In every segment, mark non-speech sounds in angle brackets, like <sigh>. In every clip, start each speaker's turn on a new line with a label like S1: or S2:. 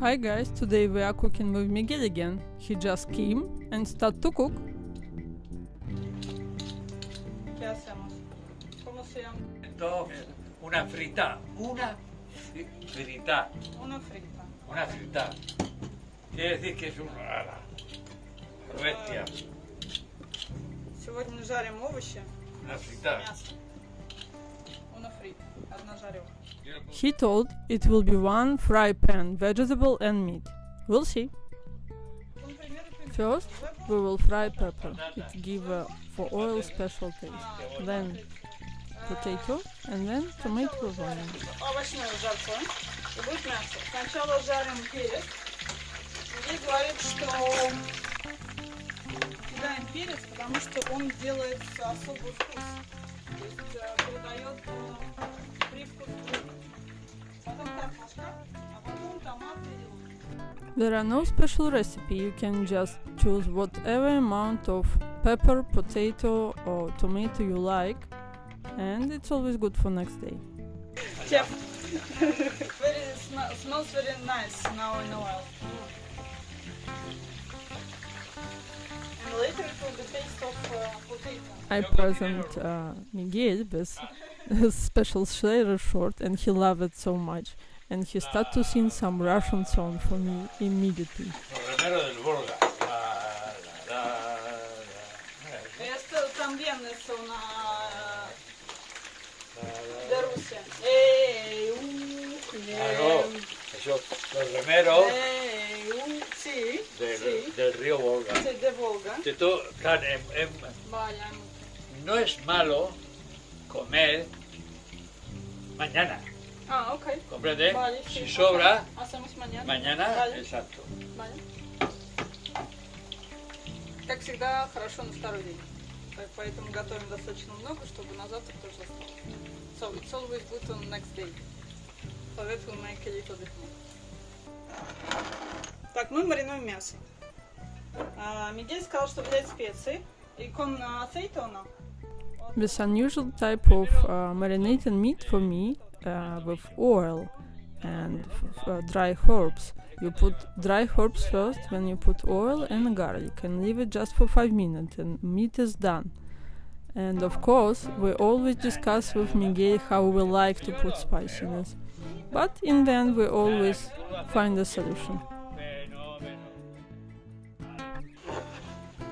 S1: Hi guys, today we are cooking with Miguel again. He just came and start to cook.
S2: ¿Qué hacemos? ¿Cómo se llama?
S3: Esto, una frita, una fri- frita,
S2: Una frita.
S3: una frita. Quiere decir que es una bestia,
S2: Сегодня жарим овощи,
S3: una frita.
S2: мясо. Una frita. Одна жаревка.
S1: He told it will be one fry pan, vegetable and meat. We'll see.
S2: Un primero primero.
S1: First, we will fry pepper. It give uh, for oil special taste. Then potato and then tomato with onion.
S2: Овощное жарко. И будет мясо. Сначала жарим перец. Здесь говорит, что кидаем перец, потому что он делает особый вкус. То есть э, придает
S1: There are no special recipe. You can just choose whatever amount of pepper, potato or tomato you like and it's always good for next day.
S2: Chef. <laughs> very sm- smells very nice now in oil. And later it will be taste of uh, potato.
S1: I present uh, Miguel with <laughs> a special Schlerer short and he loved it so much. And he started to sing some Russian song for me immediately.
S3: Los remeros del Volga. La, la, la, la.
S2: Esto también es una
S3: La, la,
S2: de Rusia. Ey, uh,
S3: Claro,
S2: bien.
S3: eso, los remeros
S2: Ey, uh, sí,
S3: del,
S2: sí,
S3: del río Volga.
S2: sí, de Volga.
S3: Que tú, claro, em- em,
S2: Vaya.
S3: no es malo comer mañana,
S2: Ah, ok.
S3: ¿comprende?
S2: Vale, sí,
S3: Si
S2: ok.
S3: sobra,
S2: Hacemos mañana.
S3: mañana,
S2: Vale.
S3: exacto.
S2: Vale. Как всегда, хорошо на второй день. Так, Поэтому готовим достаточно много, чтобы на завтра тоже осталось. So it's always good on next day. So that will make a little bit more. Так, мы маринуем мясо. А, Мигель сказал, что взять специи. И con aceitona.
S1: This unusual type of uh, marinated meat for me uh, with oil and f- uh, dry herbs. You put dry herbs first, then you put oil and garlic and leave it just for 5 minutes and meat is done. And of course, we always discuss with Miguel how we like to put spiciness. But in the end, we always find a solution.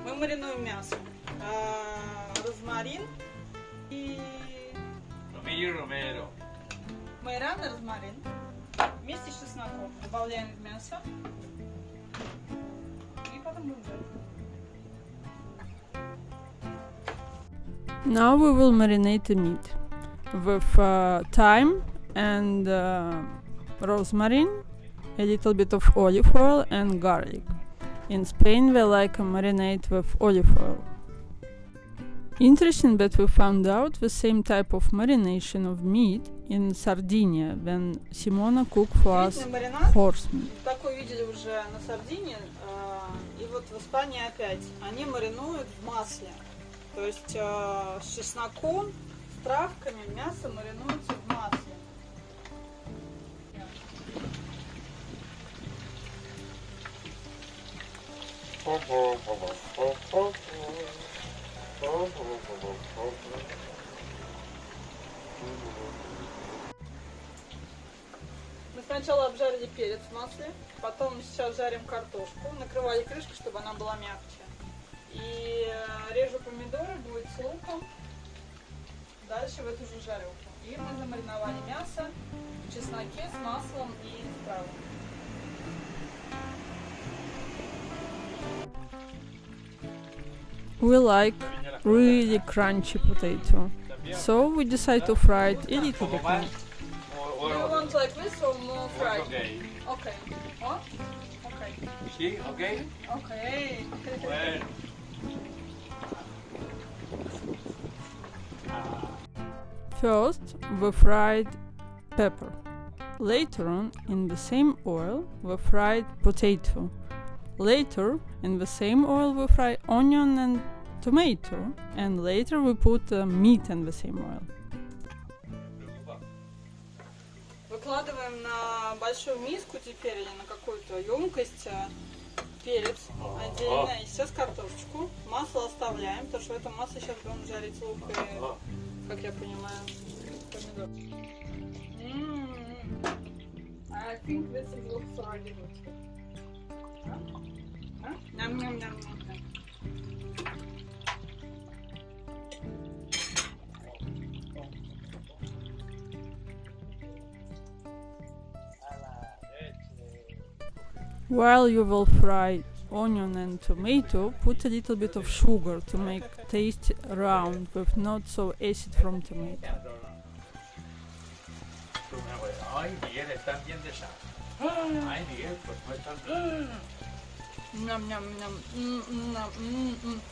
S2: Мы маринуем мясо. А, розмарин и
S3: Romillo y romero.
S2: майоран и розмарин. Вместе с чесноком добавляем в мясо. И потом будем жарить.
S1: Now we will marinate the meat with uh, thyme and uh, rosemary, a little bit of olive oil and garlic. In Spain, we like a marinade with olive oil. Interesting that we found out the same type of marination of meat in Sardinia when Simona cooked for us horse meat.
S2: Такой видели уже на Сардинии. И вот в Испании опять. Они маринуют в масле. То есть с чесноком, с травками мясо маринуется в масле. Мы сначала обжарили перец в масле, потом сейчас жарим картошку, накрывали крышкой, чтобы она была мягче. И э, режу помидоры, будет с луком, дальше в эту же жарилку. И мы замариновали мясо в чесноке с маслом и травами.
S1: We like really crunchy potato, so we decide to fry it a little bit more.
S2: Do you want like this or more fried?
S3: Ok.
S2: Okay. What? Okay.
S3: ¿Sí? ¿Ok?
S2: Okay.
S3: Bueno.
S1: First, we fried pepper. Later on, in the same oil, we fried potato. Later, in the same oil, we fry onion and tomato. And later, we put uh, meat in the same oil.
S2: На большую миску теперь или на какую-то емкость э, перец отдельно и сейчас картошечку. Масло оставляем, потому что в этом масле сейчас будем жарить лук и, как я понимаю, помидор. I think this is looks already good. А?
S1: While you will fry onion and tomato, put a little bit of sugar to make taste round with not so acid from tomato.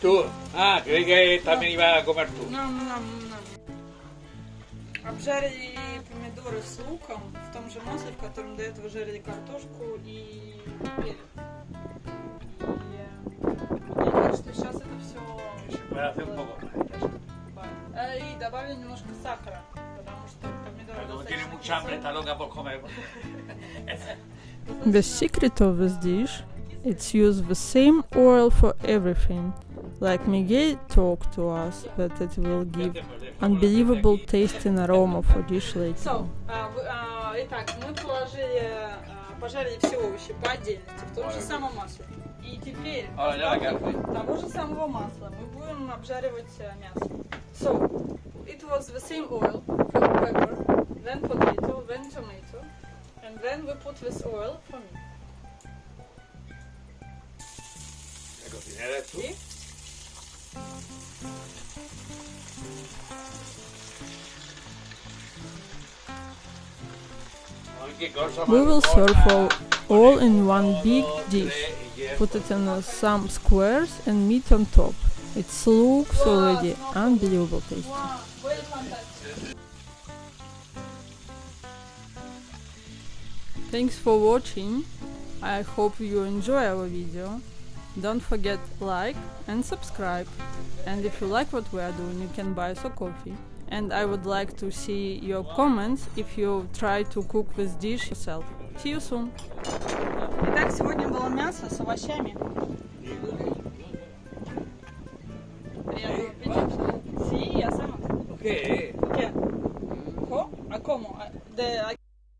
S3: Tú, ah, creí que también iba a comer tú
S2: Ням-ням-ням. Обжарили помидоры с луком в том же масле, в котором до этого жарили картошку и перец. И я думаю, что сейчас это все...
S3: Se puede hacer un poco más.
S2: И добавили немножко сахара, потому что помидоры
S3: Pero como
S2: достаточно
S3: tiene mucha hambre,
S2: кислые.
S3: está loca por comer.
S1: The secret of this dish it's use the same oil for everything. Like Miguel talked to us that it will give unbelievable taste and aroma for dish later.
S2: So, а, вы- а, итак, мы положили, а, пожарили все овощи по отдельности, в том же самом масле. И теперь
S3: А,
S2: в
S3: да,
S2: остатке
S3: как
S2: того же самого масла мы будем обжаривать э, мясо. So, it was the same oil, pepper, then potato, then tomato, and then we put this oil for me.
S3: La cocinera es tú.
S1: We will serve all, all in one big dish. Put it in uh, some squares and meat on top. It looks already unbelievable tasty. Thanks for watching. I hope you enjoy our video. Don't forget like and subscribe. And if you like what we are doing, you can buy us a coffee And I would like to see your comments if you try to cook this dish yourself. See you soon.
S2: Итак, сегодня было мясо с овощами. Приятного аппетита. Sì, я сама.
S3: ¿Qué?
S2: Che? Co? A como? A- De,